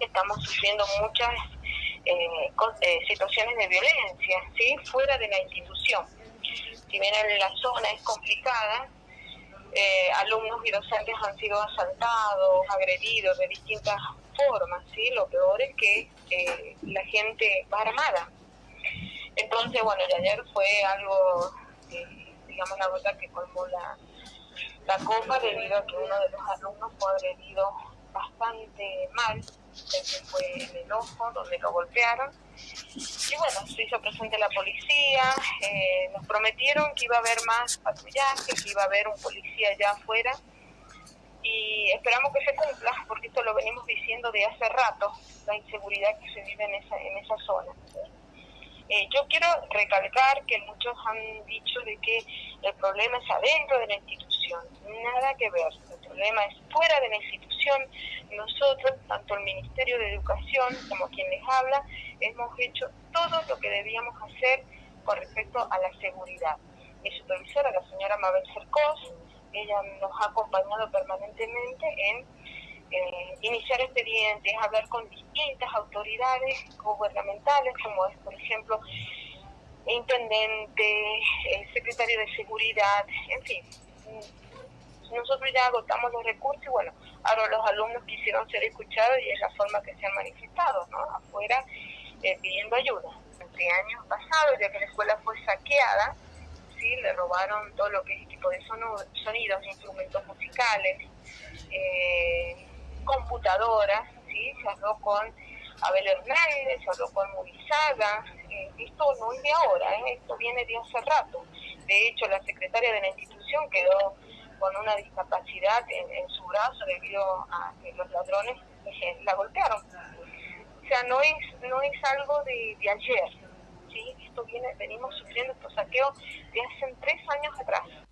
estamos sufriendo muchas eh, eh, situaciones de violencia, ¿sí? Fuera de la institución. Si bien la zona es complicada, eh, alumnos y docentes han sido asaltados, agredidos de distintas formas, ¿sí? Lo peor es que la gente va armada. Entonces, bueno, y ayer fue algo, digamos, la gota que colmó la, la copa debido a que uno de los alumnos fue agredido bastante mal, que fue en el ojo donde lo golpearon. Y bueno, se hizo presente la policía, eh, nos prometieron que iba a haber más patrullaje, que iba a haber un policía allá afuera y esperamos que se cumpla, porque esto lo venimos diciendo de hace rato, la inseguridad que se vive en esa, en esa zona. Eh, yo quiero recalcar que muchos han dicho de que el problema es adentro de la institución, nada que ver, el problema es fuera de la institución. Nosotros, tanto el Ministerio de Educación como quien les habla, hemos hecho todo lo que debíamos hacer con respecto a la seguridad. Mi supervisora, la señora Mabel Cercos, ella nos ha acompañado permanentemente en eh, iniciar expedientes, hablar con distintas autoridades gubernamentales, como es, por ejemplo, intendente, el secretario de seguridad, en fin. Nosotros ya agotamos los recursos y bueno, ahora los alumnos quisieron ser escuchados y es la forma que se han manifestado, ¿no? Afuera eh, pidiendo ayuda. Entre años pasados, ya que la escuela fue saqueada, sí, le robaron todo lo que es equipo de sonidos, instrumentos musicales, eh, computadoras, ¿sí? se habló con Abel Hernández, se habló con Murizaga, eh, esto no es de ahora, ¿eh? esto viene de hace rato. De hecho, la secretaria de la institución quedó con una discapacidad en, su brazo debido a que los ladrones eh, la golpearon. O sea, no es, no es algo de, de ayer, ¿sí? esto viene, venimos sufriendo estos saqueos de hace tres años atrás.